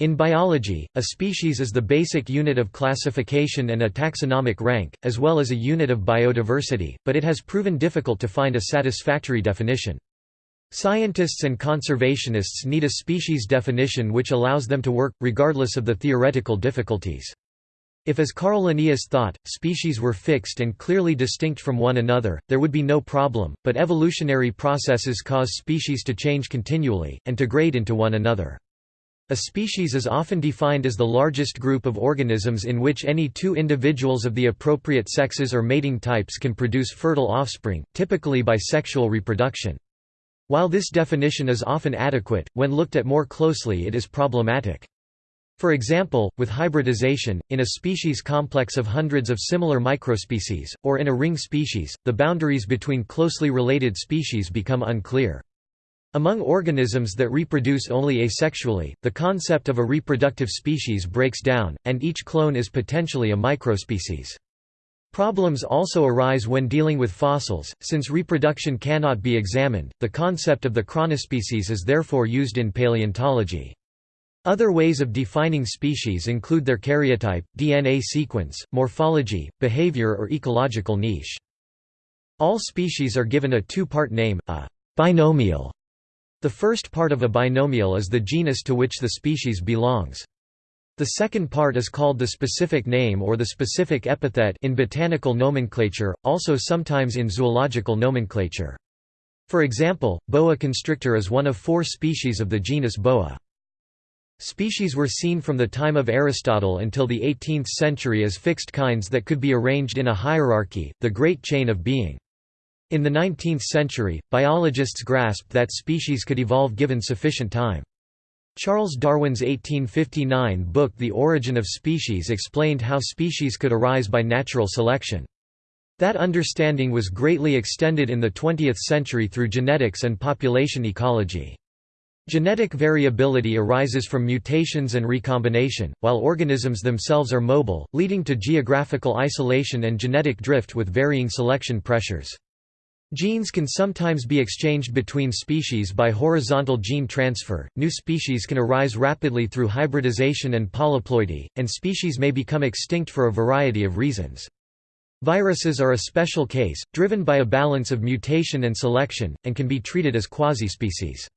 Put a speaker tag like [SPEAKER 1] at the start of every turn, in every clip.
[SPEAKER 1] In biology, a species is the basic unit of classification and a taxonomic rank, as well as a unit of biodiversity, but it has proven difficult to find a satisfactory definition. Scientists and conservationists need a species definition which allows them to work, regardless of the theoretical difficulties. If as Carl Linnaeus thought, species were fixed and clearly distinct from one another, there would be no problem, but evolutionary processes cause species to change continually, and to grade into one another. A species is often defined as the largest group of organisms in which any two individuals of the appropriate sexes or mating types can produce fertile offspring, typically by sexual reproduction. While this definition is often adequate, when looked at more closely it is problematic. For example, with hybridization, in a species complex of hundreds of similar microspecies, or in a ring species, the boundaries between closely related species become unclear. Among organisms that reproduce only asexually, the concept of a reproductive species breaks down, and each clone is potentially a microspecies. Problems also arise when dealing with fossils, since reproduction cannot be examined, the concept of the chronospecies is therefore used in paleontology. Other ways of defining species include their karyotype, DNA sequence, morphology, behavior or ecological niche. All species are given a two-part name, a binomial. The first part of a binomial is the genus to which the species belongs. The second part is called the specific name or the specific epithet in botanical nomenclature, also sometimes in zoological nomenclature. For example, boa constrictor is one of four species of the genus Boa. Species were seen from the time of Aristotle until the 18th century as fixed kinds that could be arranged in a hierarchy, the Great Chain of Being. In the 19th century, biologists grasped that species could evolve given sufficient time. Charles Darwin's 1859 book The Origin of Species explained how species could arise by natural selection. That understanding was greatly extended in the 20th century through genetics and population ecology. Genetic variability arises from mutations and recombination, while organisms themselves are mobile, leading to geographical isolation and genetic drift with varying selection pressures. Genes can sometimes be exchanged between species by horizontal gene transfer, new species can arise rapidly through hybridization and polyploidy, and species may become extinct for a variety of reasons. Viruses are a special case, driven by a balance of mutation and selection, and can be treated as quasi-species.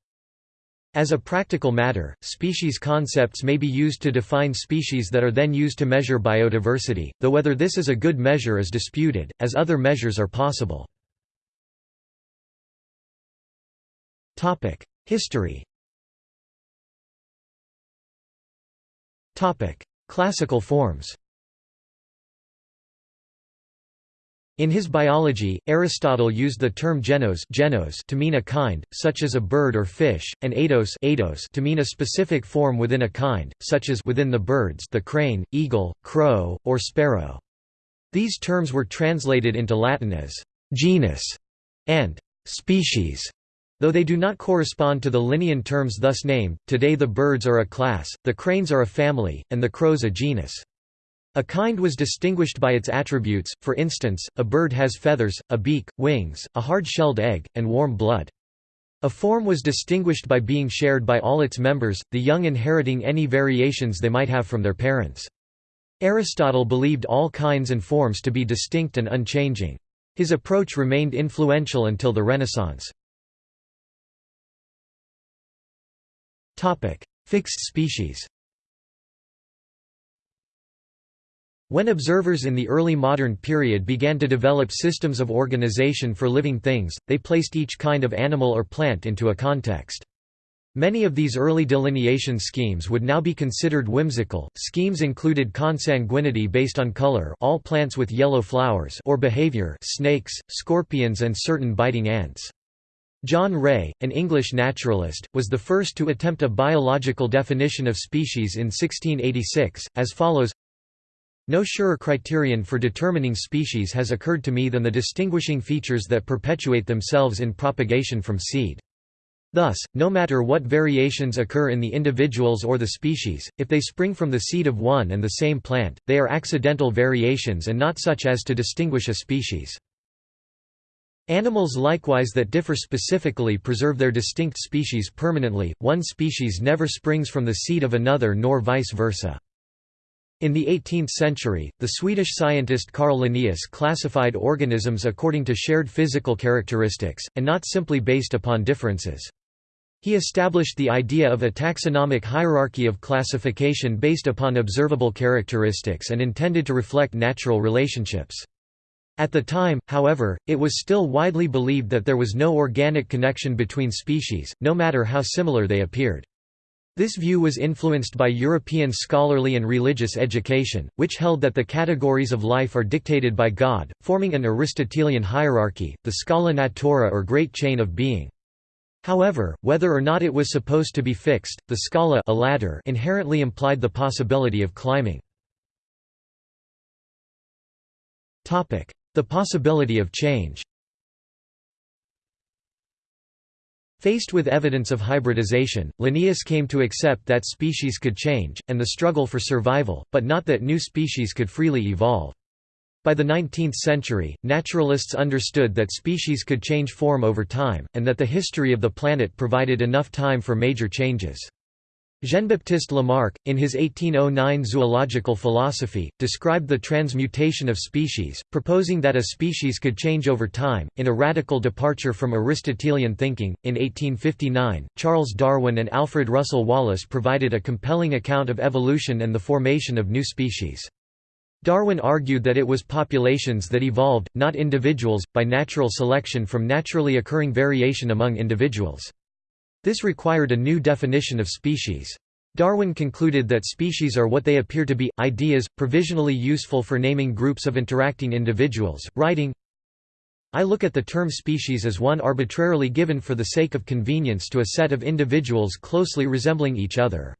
[SPEAKER 1] As a practical matter, species concepts may be used to define species that are then used to measure biodiversity, though whether this is a good measure is disputed, as other measures are possible. History Classical forms In his biology, Aristotle used the term genos, genos to mean a kind, such as a bird or fish, and eidos, eidos to mean a specific form within a kind, such as within the birds the crane, eagle, crow, or sparrow. These terms were translated into Latin as genus and species. Though they do not correspond to the Linnaean terms thus named, today the birds are a class, the cranes are a family, and the crows a genus. A kind was distinguished by its attributes, for instance, a bird has feathers, a beak, wings, a hard-shelled egg, and warm blood. A form was distinguished by being shared by all its members, the young inheriting any variations they might have from their parents. Aristotle believed all kinds and forms to be distinct and unchanging. His approach remained influential until the Renaissance. Fixed species When observers in the early modern period began to develop systems of organization for living things, they placed each kind of animal or plant into a context. Many of these early delineation schemes would now be considered whimsical. Schemes included consanguinity based on color, all plants with yellow flowers, or behavior, snakes, scorpions and certain biting ants. John Ray, an English naturalist, was the first to attempt a biological definition of species in 1686, as follows No surer criterion for determining species has occurred to me than the distinguishing features that perpetuate themselves in propagation from seed. Thus, no matter what variations occur in the individuals or the species, if they spring from the seed of one and the same plant, they are accidental variations and not such as to distinguish a species. Animals likewise that differ specifically preserve their distinct species permanently, one species never springs from the seed of another nor vice versa. In the 18th century, the Swedish scientist Carl Linnaeus classified organisms according to shared physical characteristics, and not simply based upon differences. He established the idea of a taxonomic hierarchy of classification based upon observable characteristics and intended to reflect natural relationships. At the time, however, it was still widely believed that there was no organic connection between species, no matter how similar they appeared. This view was influenced by European scholarly and religious education, which held that the categories of life are dictated by God, forming an Aristotelian hierarchy, the scala natura or great chain of being. However, whether or not it was supposed to be fixed, the scala a ladder inherently implied the possibility of climbing. The possibility of change Faced with evidence of hybridization, Linnaeus came to accept that species could change, and the struggle for survival, but not that new species could freely evolve. By the 19th century, naturalists understood that species could change form over time, and that the history of the planet provided enough time for major changes. Jean-Baptiste Lamarck, in his 1809 Zoological Philosophy, described the transmutation of species, proposing that a species could change over time, in a radical departure from Aristotelian thinking. In 1859, Charles Darwin and Alfred Russel Wallace provided a compelling account of evolution and the formation of new species. Darwin argued that it was populations that evolved, not individuals, by natural selection from naturally occurring variation among individuals. This required a new definition of species. Darwin concluded that species are what they appear to be, ideas, provisionally useful for naming groups of interacting individuals, writing, I look at the term species as one arbitrarily given for the sake of convenience to a set of individuals closely resembling each other.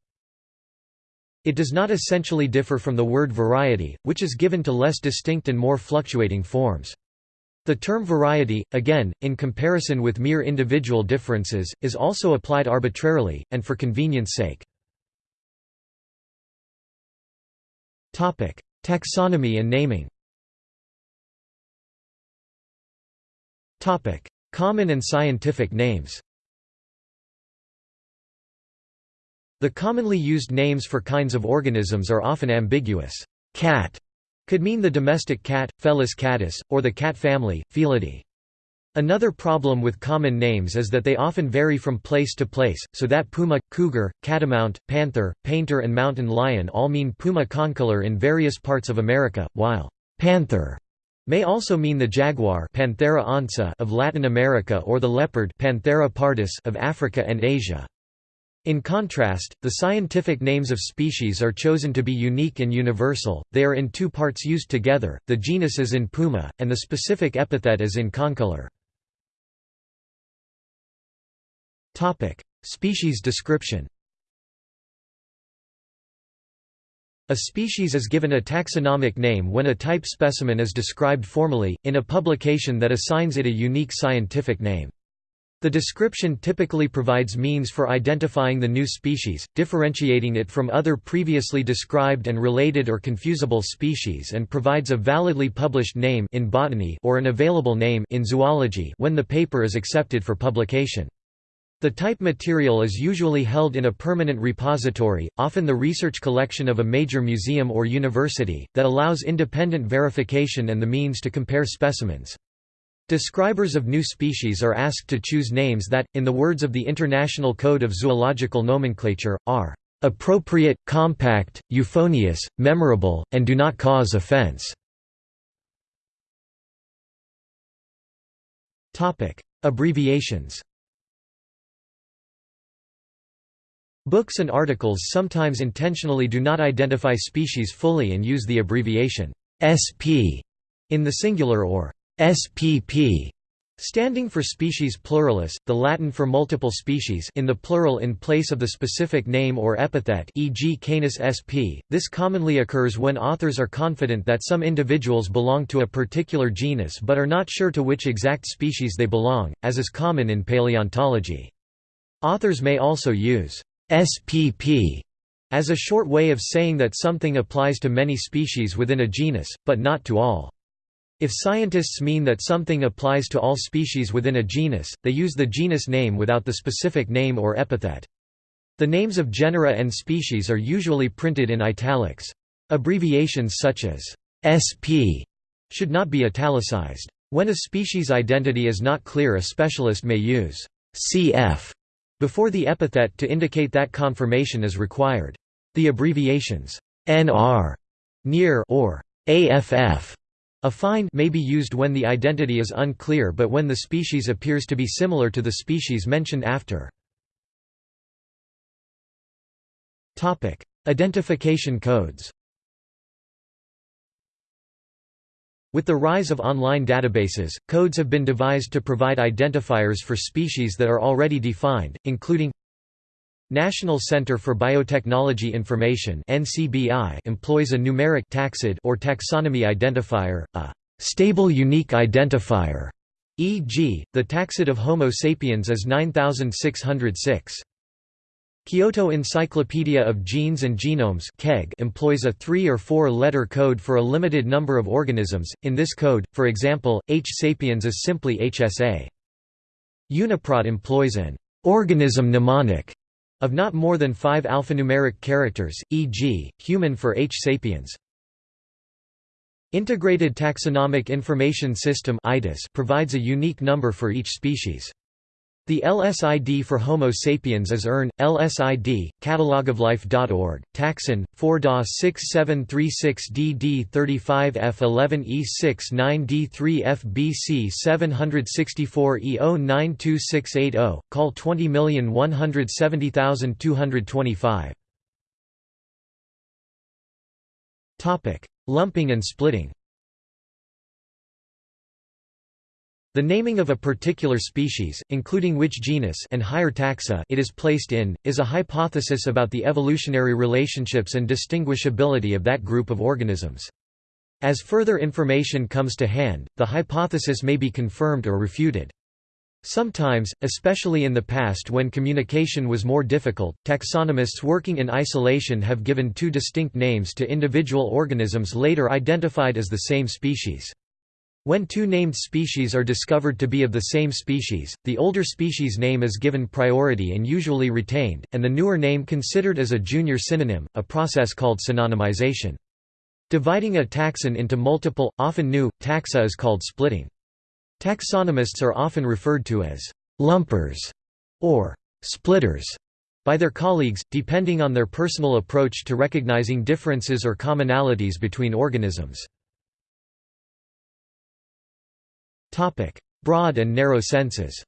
[SPEAKER 1] It does not essentially differ from the word variety, which is given to less distinct and more fluctuating forms. The term variety, again, in comparison with mere individual differences, is also applied arbitrarily, and for convenience sake. Taxonomy and naming Common and scientific names The commonly used names for kinds of organisms are often ambiguous. Cat could mean the domestic cat, Felis catus, or the cat family, Felidae. Another problem with common names is that they often vary from place to place, so that puma, cougar, catamount, panther, painter and mountain lion all mean puma concolor in various parts of America, while panther may also mean the jaguar Panthera onca of Latin America or the leopard Panthera pardus of Africa and Asia. In contrast, the scientific names of species are chosen to be unique and universal, they are in two parts used together, the genus is in puma, and the specific epithet is in concolor. Species description A species is given a taxonomic name when a type specimen is described formally, in a publication that assigns it a unique scientific name. The description typically provides means for identifying the new species, differentiating it from other previously described and related or confusable species and provides a validly published name in botany or an available name in zoology when the paper is accepted for publication. The type material is usually held in a permanent repository, often the research collection of a major museum or university, that allows independent verification and the means to compare specimens. Describers of new species are asked to choose names that, in the words of the International Code of Zoological Nomenclature, are appropriate, compact, euphonious, memorable, and do not cause offense. Topic: Abbreviations Books and articles sometimes intentionally do not identify species fully and use the abbreviation SP in the singular or SPP Standing for species pluralis, the Latin for multiple species in the plural in place of the specific name or epithet e.g. Canis sp. This commonly occurs when authors are confident that some individuals belong to a particular genus but are not sure to which exact species they belong, as is common in paleontology. Authors may also use SPP as a short way of saying that something applies to many species within a genus, but not to all. If scientists mean that something applies to all species within a genus, they use the genus name without the specific name or epithet. The names of genera and species are usually printed in italics. Abbreviations such as SP should not be italicized. When a species identity is not clear a specialist may use CF before the epithet to indicate that confirmation is required. The abbreviations NR, near or AFF affine may be used when the identity is unclear but when the species appears to be similar to the species mentioned after. Identification codes With the rise of online databases, codes have been devised to provide identifiers for species that are already defined, including National Center for Biotechnology Information (NCBI) employs a numeric taxid or taxonomy identifier, a stable unique identifier, e.g., the taxid of Homo sapiens is 9606. Kyoto Encyclopedia of Genes and Genomes employs a three- or four-letter code for a limited number of organisms, in this code, for example, H. sapiens is simply HSA. Uniprot employs an organism mnemonic of not more than five alphanumeric characters, e.g., human for H. sapiens. Integrated Taxonomic Information System provides a unique number for each species. The LSID for Homo sapiens is ERN, LSID, catalogoflife.org, Taxon, 4DA67366DD35F11E69D3FBC 764E092680, call 20170225. Lumping and splitting The naming of a particular species, including which genus and higher taxa it is placed in, is a hypothesis about the evolutionary relationships and distinguishability of that group of organisms. As further information comes to hand, the hypothesis may be confirmed or refuted. Sometimes, especially in the past when communication was more difficult, taxonomists working in isolation have given two distinct names to individual organisms later identified as the same species. When two named species are discovered to be of the same species, the older species name is given priority and usually retained, and the newer name considered as a junior synonym, a process called synonymization. Dividing a taxon into multiple, often new, taxa is called splitting. Taxonomists are often referred to as «lumpers» or «splitters» by their colleagues, depending on their personal approach to recognizing differences or commonalities between organisms. Broad and narrow senses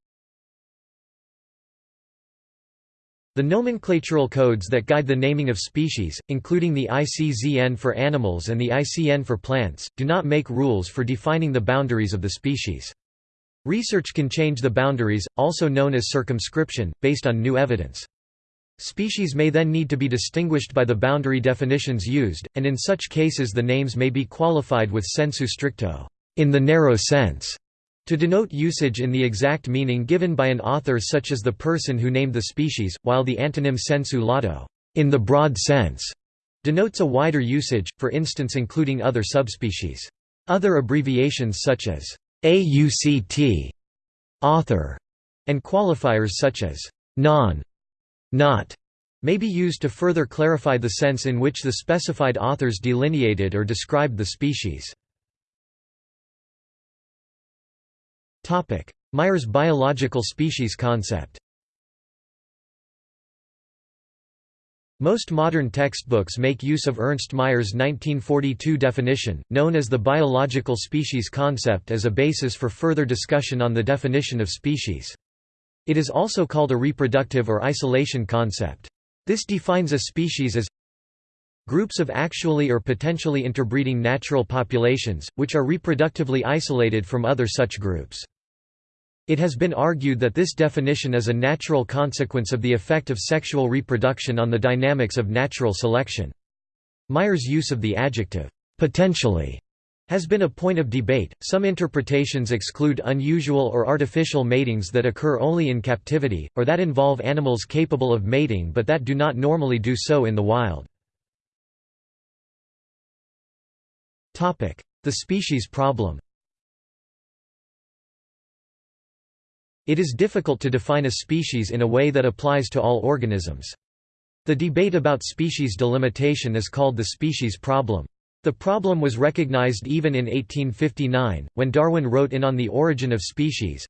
[SPEAKER 1] The nomenclatural codes that guide the naming of species, including the ICZN for animals and the ICN for plants, do not make rules for defining the boundaries of the species. Research can change the boundaries, also known as circumscription, based on new evidence. Species may then need to be distinguished by the boundary definitions used, and in such cases the names may be qualified with sensu stricto in the narrow sense", to denote usage in the exact meaning given by an author such as the person who named the species, while the antonym sensu lato in the broad sense denotes a wider usage, for instance including other subspecies. Other abbreviations such as AUCT, author, and qualifiers such as non, not, may be used to further clarify the sense in which the specified authors delineated or described the species. Mayr's biological species concept Most modern textbooks make use of Ernst Mayr's 1942 definition, known as the biological species concept as a basis for further discussion on the definition of species. It is also called a reproductive or isolation concept. This defines a species as groups of actually or potentially interbreeding natural populations, which are reproductively isolated from other such groups. It has been argued that this definition is a natural consequence of the effect of sexual reproduction on the dynamics of natural selection. Mayr's use of the adjective, potentially, has been a point of debate. Some interpretations exclude unusual or artificial matings that occur only in captivity, or that involve animals capable of mating but that do not normally do so in the wild. The species problem It is difficult to define a species in a way that applies to all organisms. The debate about species delimitation is called the species problem. The problem was recognized even in 1859, when Darwin wrote in On the Origin of Species,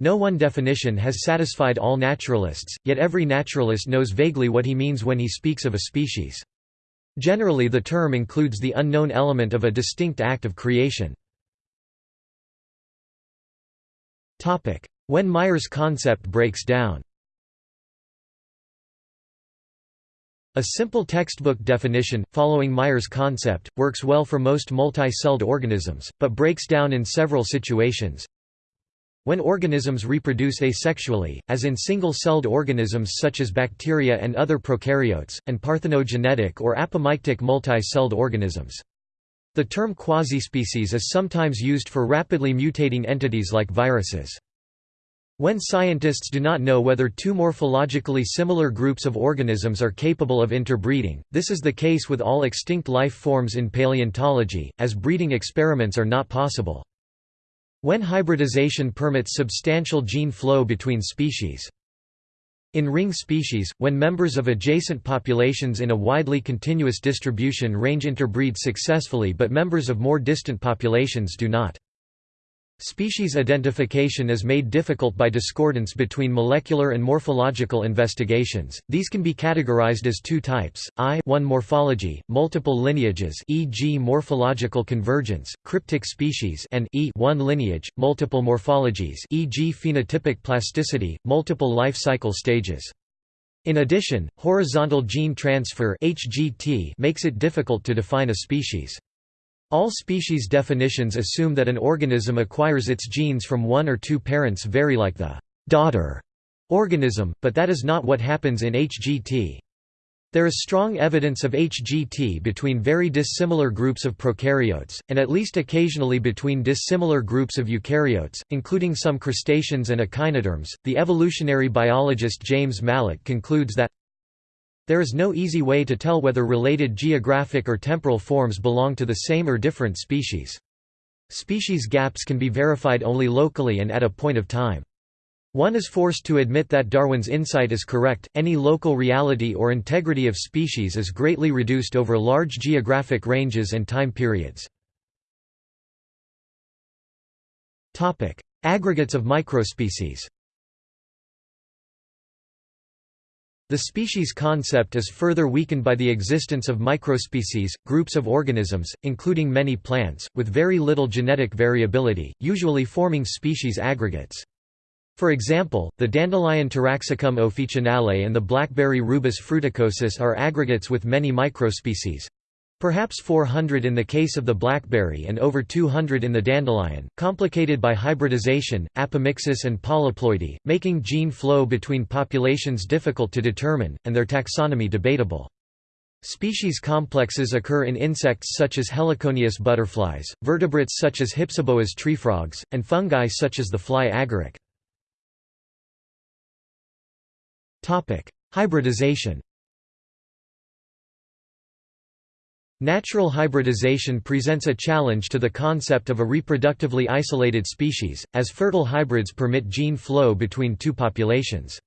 [SPEAKER 1] no one definition has satisfied all naturalists, yet every naturalist knows vaguely what he means when he speaks of a species. Generally the term includes the unknown element of a distinct act of creation. When Mayr's concept breaks down A simple textbook definition, following Mayr's concept, works well for most multi-celled organisms, but breaks down in several situations. When organisms reproduce asexually, as in single-celled organisms such as bacteria and other prokaryotes, and parthenogenetic or apomictic multi-celled organisms. The term quasispecies is sometimes used for rapidly mutating entities like viruses. When scientists do not know whether two morphologically similar groups of organisms are capable of interbreeding, this is the case with all extinct life forms in paleontology, as breeding experiments are not possible. When hybridization permits substantial gene flow between species. In ring species, when members of adjacent populations in a widely continuous distribution range interbreed successfully but members of more distant populations do not. Species identification is made difficult by discordance between molecular and morphological investigations. These can be categorized as two types: I, one morphology, multiple lineages, e.g., morphological convergence, cryptic species, and E, one lineage, multiple morphologies, e.g., phenotypic plasticity, multiple life cycle stages. In addition, horizontal gene transfer (HGT) makes it difficult to define a species. All species definitions assume that an organism acquires its genes from one or two parents very like the daughter organism, but that is not what happens in HGT. There is strong evidence of HGT between very dissimilar groups of prokaryotes, and at least occasionally between dissimilar groups of eukaryotes, including some crustaceans and echinoderms. The evolutionary biologist James Mallet concludes that there is no easy way to tell whether related geographic or temporal forms belong to the same or different species. Species gaps can be verified only locally and at a point of time. One is forced to admit that Darwin's insight is correct, any local reality or integrity of species is greatly reduced over large geographic ranges and time periods. Aggregates of microspecies The species concept is further weakened by the existence of microspecies, groups of organisms, including many plants, with very little genetic variability, usually forming species aggregates. For example, the dandelion Taraxacum officinale and the blackberry Rubus fruticosus are aggregates with many microspecies, Perhaps 400 in the case of the blackberry and over 200 in the dandelion, complicated by hybridization, apomixis and polyploidy, making gene flow between populations difficult to determine, and their taxonomy debatable. Species complexes occur in insects such as heliconius butterflies, vertebrates such as Hypsiboas treefrogs, and fungi such as the fly agaric. Hybridization Natural hybridization presents a challenge to the concept of a reproductively isolated species, as fertile hybrids permit gene flow between two populations.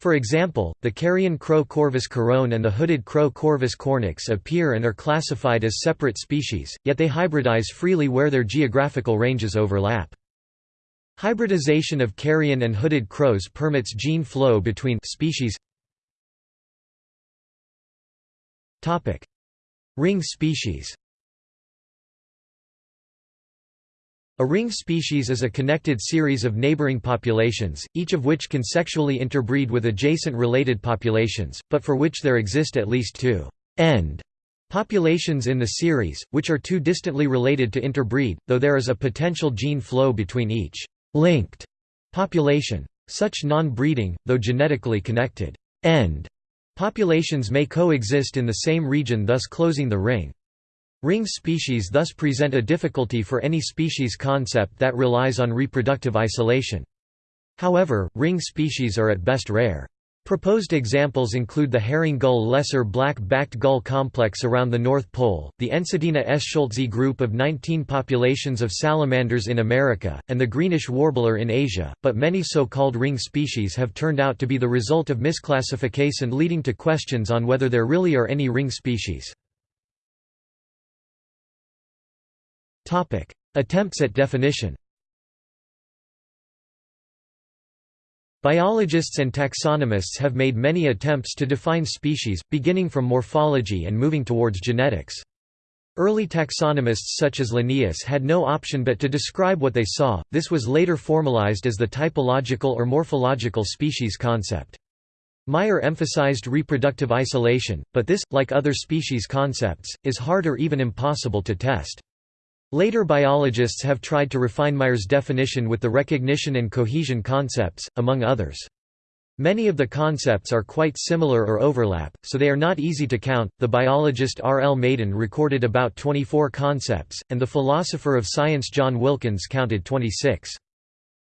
[SPEAKER 1] For example, the carrion crow Corvus corone and the hooded crow Corvus cornix appear and are classified as separate species, yet they hybridize freely where their geographical ranges overlap. Hybridization of carrion and hooded crows permits gene flow between species Ring species. A ring species is a connected series of neighboring populations, each of which can sexually interbreed with adjacent related populations, but for which there exist at least two. End. Populations in the series, which are too distantly related to interbreed, though there is a potential gene flow between each linked population. Such non-breeding, though genetically connected. End Populations may coexist in the same region thus closing the ring. Ring species thus present a difficulty for any species concept that relies on reproductive isolation. However, ring species are at best rare. Proposed examples include the herring gull lesser black-backed gull complex around the North Pole, the Ensatina eschscholtzi group of 19 populations of salamanders in America, and the greenish warbler in Asia, but many so-called ring species have turned out to be the result of misclassification leading to questions on whether there really are any ring species. Attempts at definition Biologists and taxonomists have made many attempts to define species, beginning from morphology and moving towards genetics. Early taxonomists such as Linnaeus had no option but to describe what they saw, this was later formalized as the typological or morphological species concept. Mayr emphasized reproductive isolation, but this, like other species concepts, is hard or even impossible to test. Later biologists have tried to refine Mayr's definition with the recognition and cohesion concepts, among others. Many of the concepts are quite similar or overlap, so they are not easy to count. The biologist R. L. Mayden recorded about 24 concepts, and the philosopher of science John Wilkins counted 26.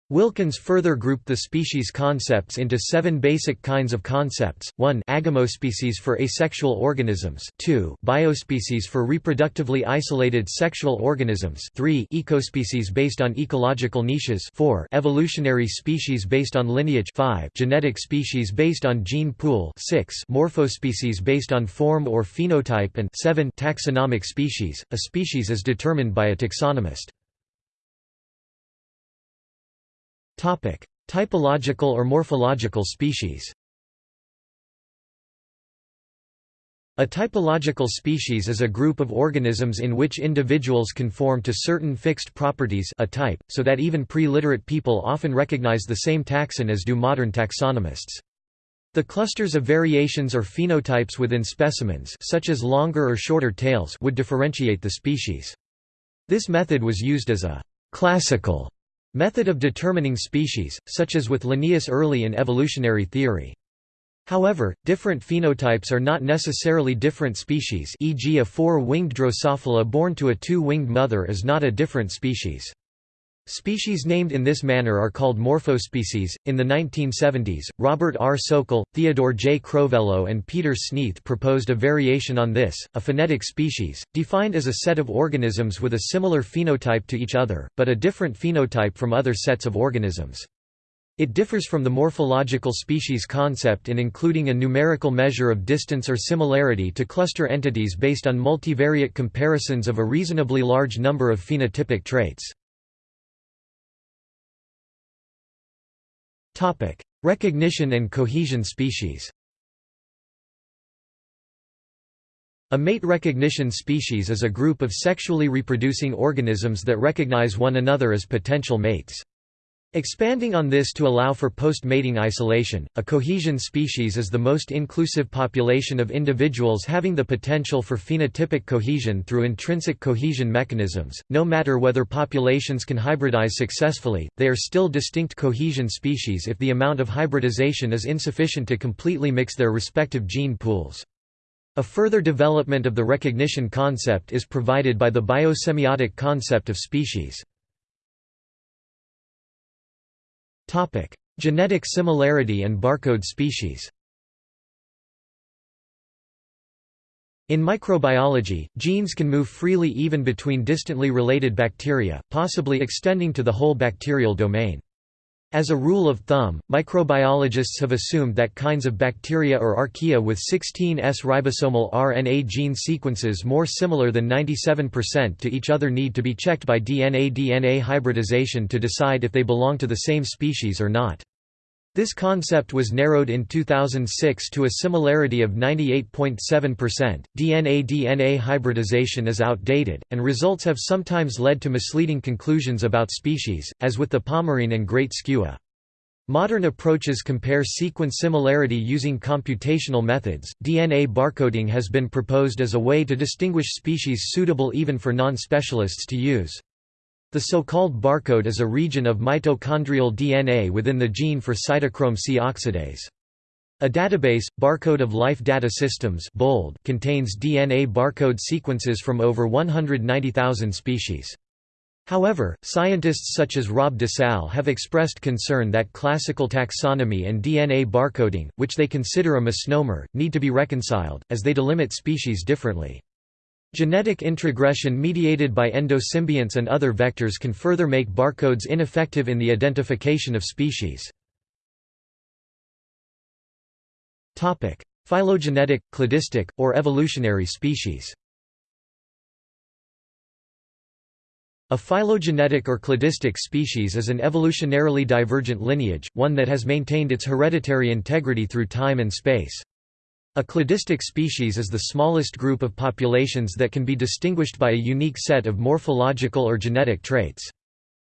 [SPEAKER 1] Wilkins further grouped the species concepts into seven basic kinds of concepts, 1 agamospecies for asexual organisms. 2 biospecies for reproductively isolated sexual organisms. 3 ecospecies based on ecological niches. 4 evolutionary species based on lineage. 5 genetic species based on gene pool. 6 morphospecies based on form or phenotype. And 7 taxonomic species, a species is determined by a taxonomist. Topic: Typological or morphological species. A typological species is a group of organisms in which individuals conform to certain fixed properties a type, so that even pre-literate people often recognize the same taxon as do modern taxonomists. The clusters of variations or phenotypes within specimens such as longer or shorter tails would differentiate the species. This method was used as a «classical» Method of determining species, such as with Linnaeus early in evolutionary theory. However, different phenotypes are not necessarily different species e.g. a four-winged Drosophila born to a two-winged mother is not a different species. Species named in this manner are called morphospecies. In the 1970s, Robert R. Sokal, Theodore J. Crovello, and Peter Sneath proposed a variation on this, a phenetic species, defined as a set of organisms with a similar phenotype to each other, but a different phenotype from other sets of organisms. It differs from the morphological species concept in including a numerical measure of distance or similarity to cluster entities based on multivariate comparisons of a reasonably large number of phenotypic traits. Topic: Recognition and cohesion species. A mate recognition species is a group of sexually reproducing organisms that recognize one another as potential mates. Expanding on this to allow for post-mating isolation, a cohesion species is the most inclusive population of individuals having the potential for phenotypic cohesion through intrinsic cohesion mechanisms. No matter whether populations can hybridize successfully, they are still distinct cohesion species if the amount of hybridization is insufficient to completely mix their respective gene pools. A further development of the recognition concept is provided by the biosemiotic concept of species. Topic: Genetic similarity and barcode species. In microbiology, genes can move freely even between distantly related bacteria, possibly extending to the whole bacterial domain. As a rule of thumb, microbiologists have assumed that kinds of bacteria or archaea with 16S ribosomal RNA gene sequences more similar than 97% to each other need to be checked by DNA-DNA hybridization to decide if they belong to the same species or not. This concept was narrowed in 2006 to a similarity of 98.7%. DNA-DNA hybridization is outdated, and results have sometimes led to misleading conclusions about species, as with the Pomarine and Great Skua. Modern approaches compare sequence similarity using computational methods. DNA barcoding has been proposed as a way to distinguish species suitable even for non-specialists to use. The so-called barcode is a region of mitochondrial DNA within the gene for cytochrome C oxidase. A database, Barcode of Life Data Systems bold, contains DNA barcode sequences from over 190,000 species. However, scientists such as Rob DeSalle have expressed concern that classical taxonomy and DNA barcoding, which they consider a misnomer, need to be reconciled, as they delimit species differently. Genetic introgression mediated by endosymbionts and other vectors can further make barcodes ineffective in the identification of species. Phylogenetic, cladistic, or evolutionary species A phylogenetic or cladistic species is an evolutionarily divergent lineage, one that has maintained its hereditary integrity through time and space. A cladistic species is the smallest group of populations that can be distinguished by a unique set of morphological or genetic traits.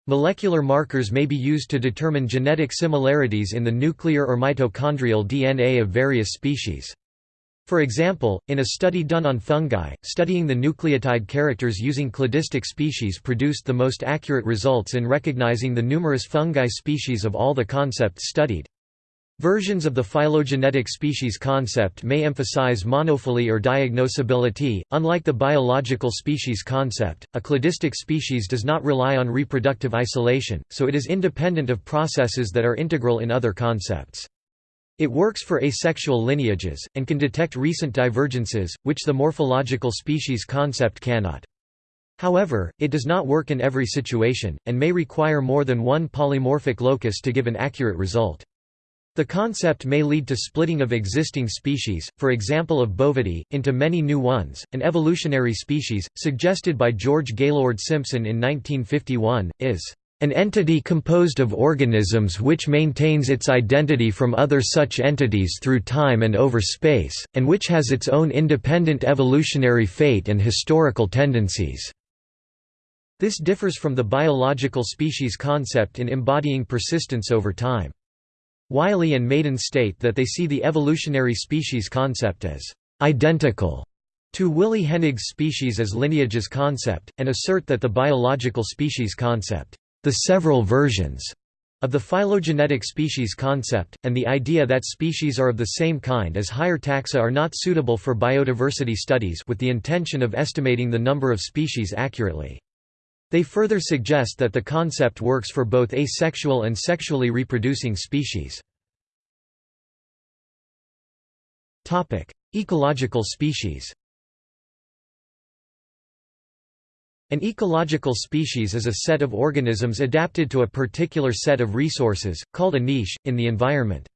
[SPEAKER 1] Molecular markers may be used to determine genetic similarities in the nuclear or mitochondrial DNA of various species. For example, in a study done on fungi, studying the nucleotide characters using cladistic species produced the most accurate results in recognizing the numerous fungi species of all the concepts studied. Versions of the phylogenetic species concept may emphasize monophyly or diagnosability. Unlike the biological species concept, a cladistic species does not rely on reproductive isolation, so it is independent of processes that are integral in other concepts. It works for asexual lineages, and can detect recent divergences, which the morphological species concept cannot. However, it does not work in every situation, and may require more than one polymorphic locus to give an accurate result. The concept may lead to splitting of existing species, for example of bovidae, into many new ones. An evolutionary species, suggested by George Gaylord Simpson in 1951, is an entity composed of organisms which maintains its identity from other such entities through time and over space, and which has its own independent evolutionary fate and historical tendencies. This differs from the biological species concept in embodying persistence over time. Wiley and Mayden state that they see the evolutionary species concept as identical to Willi Hennig's species as lineages concept, and assert that the biological species concept the several versions of the phylogenetic species concept, and the idea that species are of the same kind as higher taxa are not suitable for biodiversity studies with the intention of estimating the number of species accurately. They further suggest that the concept works for both asexual and sexually reproducing species. Ecological species An ecological species is a set of organisms adapted to a particular set of resources, called a niche, in the environment.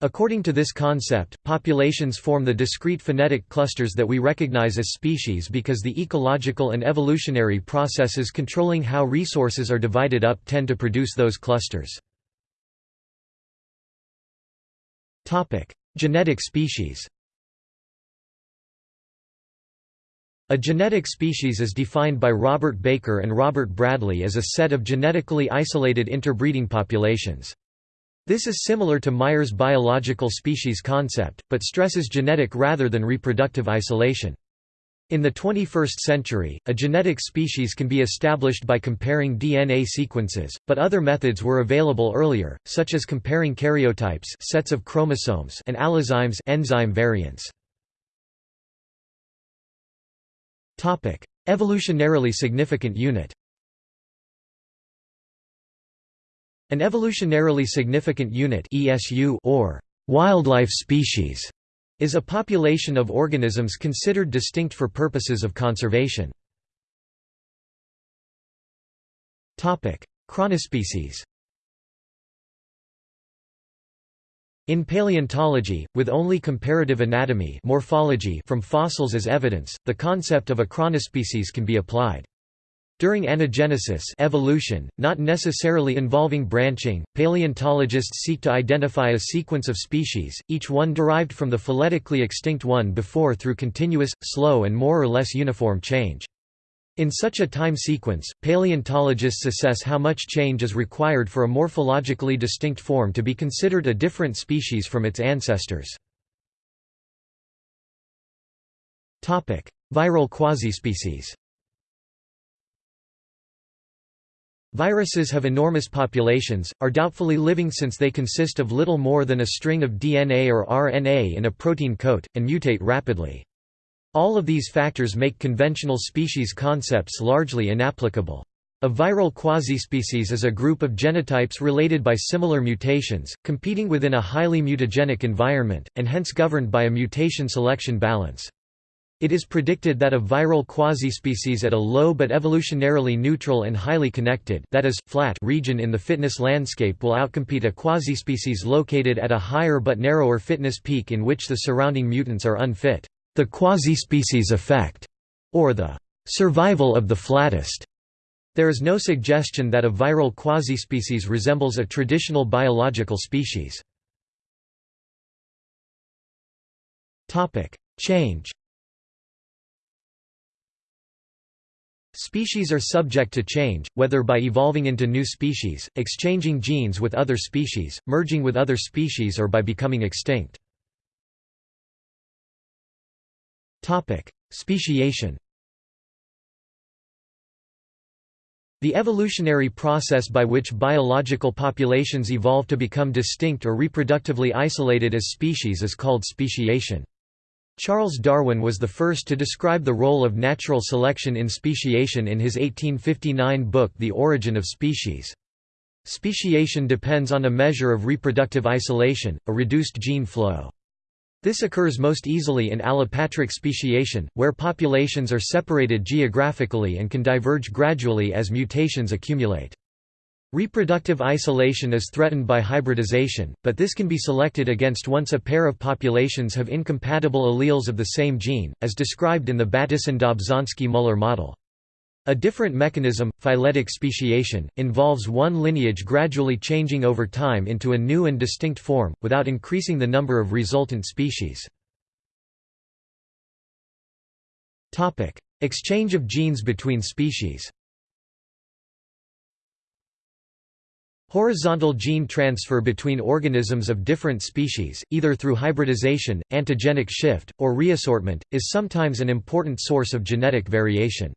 [SPEAKER 1] According to this concept, populations form the discrete phenetic clusters that we recognize as species because the ecological and evolutionary processes controlling how resources are divided up tend to produce those clusters. Genetic species A genetic species is defined by Robert Baker and Robert Bradley as a set of genetically isolated interbreeding populations. This is similar to Mayr's biological species concept, but stresses genetic rather than reproductive isolation. In the 21st century, a genetic species can be established by comparing DNA sequences, but other methods were available earlier, such as comparing karyotypes sets of chromosomes and allozymes enzyme variants. Evolutionarily significant unit. An evolutionarily significant unit (ESU) or wildlife species is a population of organisms considered distinct for purposes of conservation. Chronospecies. In paleontology, with only comparative anatomy morphology from fossils as evidence, the concept of a chronospecies can be applied. During anagenesis evolution, not necessarily involving branching, paleontologists seek to identify a sequence of species, each one derived from the phyletically extinct one before through continuous, slow and more or less uniform change. In such a time sequence, paleontologists assess how much change is required for a morphologically distinct form to be considered a different species from its ancestors. Viral quasispecies Viruses have enormous populations, are doubtfully living since they consist of little more than a string of DNA or RNA in a protein coat, and mutate rapidly. All of these factors make conventional species concepts largely inapplicable. A viral quasispecies is a group of genotypes related by similar mutations, competing within a highly mutagenic environment, and hence governed by a mutation-selection balance. It is predicted that a viral quasispecies at a low but evolutionarily neutral and highly connected that is, flat region in the fitness landscape will outcompete a quasispecies located at a higher but narrower fitness peak in which the surrounding mutants are unfit. The quasispecies effect, or the survival of the flattest, there is no suggestion that a viral quasispecies resembles a traditional biological species. Change Species are subject to change, whether by evolving into new species, exchanging genes with other species, merging with other species or by becoming extinct. Speciation The evolutionary process by which biological populations evolve to become distinct or reproductively isolated as species is called speciation. Charles Darwin was the first to describe the role of natural selection in speciation in his 1859 book The Origin of Species. Speciation depends on a measure of reproductive isolation, a reduced gene flow. This occurs most easily in allopatric speciation, where populations are separated geographically and can diverge gradually as mutations accumulate. Reproductive isolation is threatened by hybridization, but this can be selected against once a pair of populations have incompatible alleles of the same gene, as described in the Bateson-Dobzhansky-Muller model. A different mechanism, phyletic speciation, involves one lineage gradually changing over time into a new and distinct form, without increasing the number of resultant species. Exchange of genes between species Horizontal gene transfer between organisms of different species, either through hybridization, antigenic shift, or reassortment, is sometimes an important source of genetic variation.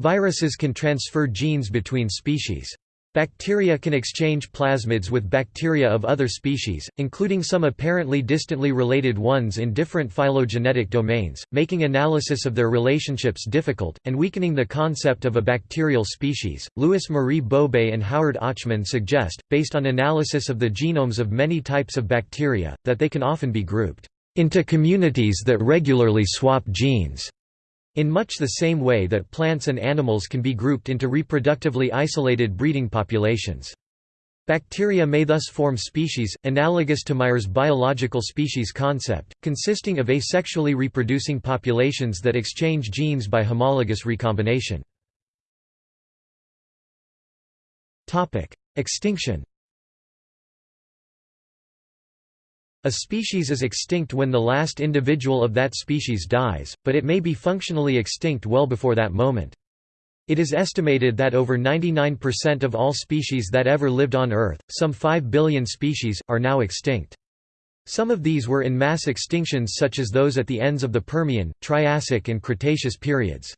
[SPEAKER 1] Viruses can transfer genes between species. Bacteria can exchange plasmids with bacteria of other species, including some apparently distantly related ones in different phylogenetic domains, making analysis of their relationships difficult, and weakening the concept of a bacterial species. Louis Marie Bobay and Howard Ochman suggest, based on analysis of the genomes of many types of bacteria, that they can often be grouped into communities that regularly swap genes. In much the same way that plants and animals can be grouped into reproductively isolated breeding populations. Bacteria may thus form species, analogous to Mayr's biological species concept, consisting of asexually reproducing populations that exchange genes by homologous recombination. Extinction A species is extinct when the last individual of that species dies, but it may be functionally extinct well before that moment. It is estimated that over 99% of all species that ever lived on Earth, some 5 billion species, are now extinct. Some of these were in mass extinctions such as those at the ends of the Permian, Triassic and Cretaceous periods.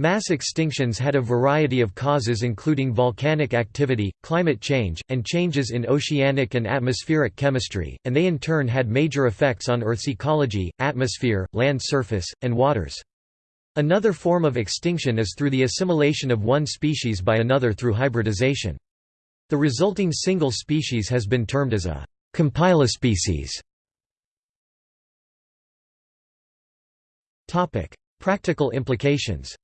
[SPEAKER 1] Mass extinctions had a variety of causes including volcanic activity, climate change, and changes in oceanic and atmospheric chemistry, and they in turn had major effects on Earth's ecology, atmosphere, land surface, and waters. Another form of extinction is through the assimilation of one species by another through hybridization. The resulting single species has been termed as a compilospecies. Practical implications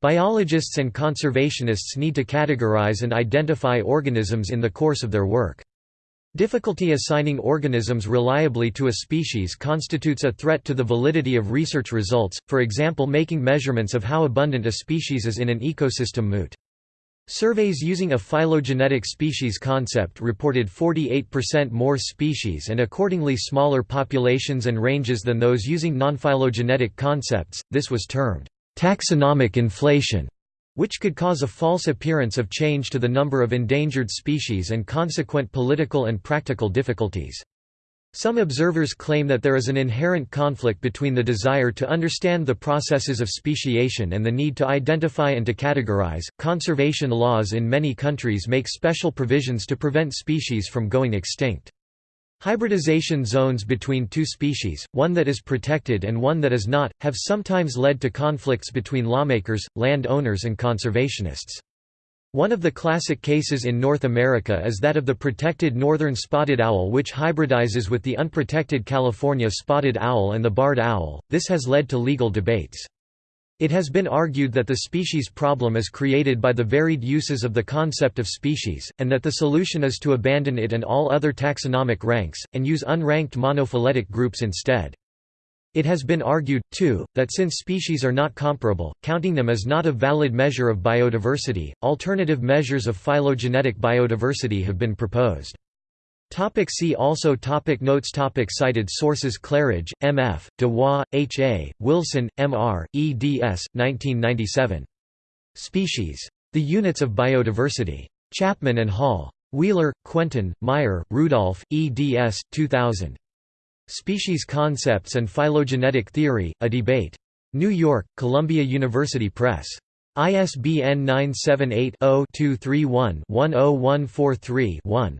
[SPEAKER 1] Biologists and conservationists need to categorize and identify organisms in the course of their work. Difficulty assigning organisms reliably to a species constitutes a threat to the validity of research results, for example making measurements of how abundant a species is in an ecosystem moot. Surveys using a phylogenetic species concept reported 48% more species and accordingly smaller populations and ranges than those using non-phylogenetic concepts, this was termed taxonomic inflation, which could cause a false appearance of change to the number of endangered species and consequent political and practical difficulties. Some observers claim that there is an inherent conflict between the desire to understand the processes of speciation and the need to identify and to categorize. Conservation laws in many countries make special provisions to prevent species from going extinct. Hybridization zones between two species, one that is protected and one that is not, have sometimes led to conflicts between lawmakers, land owners and conservationists. One of the classic cases in North America is that of the protected northern spotted owl which hybridizes with the unprotected California spotted owl and the barred owl, this has led to legal debates. It has been argued that the species problem is created by the varied uses of the concept of species, and that the solution is to abandon it and all other taxonomic ranks, and use unranked monophyletic groups instead. It has been argued, too, that since species are not comparable, counting them is not a valid measure of biodiversity. Alternative measures of phylogenetic biodiversity have been proposed. Topic see also topic Notes topic Cited sources Claridge, M. F., Dawah, H. A., Wilson, M. R., eds. 1997. Species. The Units of Biodiversity. Chapman and Hall. Wheeler, Quentin, Meier, Rudolph, eds. 2000. Species Concepts and Phylogenetic Theory, A Debate. New York, Columbia University Press. ISBN 978 0 231 10143 1.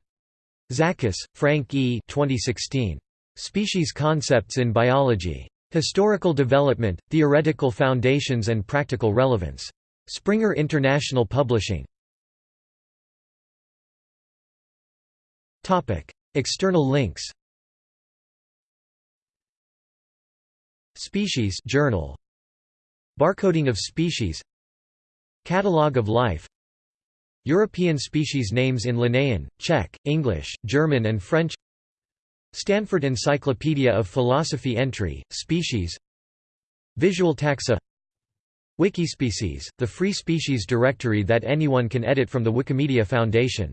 [SPEAKER 1] Zachos, Frank E. 2016. Species Concepts in Biology. Historical Development, Theoretical Foundations and Practical Relevance. Springer International Publishing. External links Species Journal. Barcoding of species Catalogue of life European species names in Linnaean, Czech, English, German and French. Stanford Encyclopedia of Philosophy entry, species. Visual taxa. Wikispecies, the free species directory that anyone can edit from the Wikimedia Foundation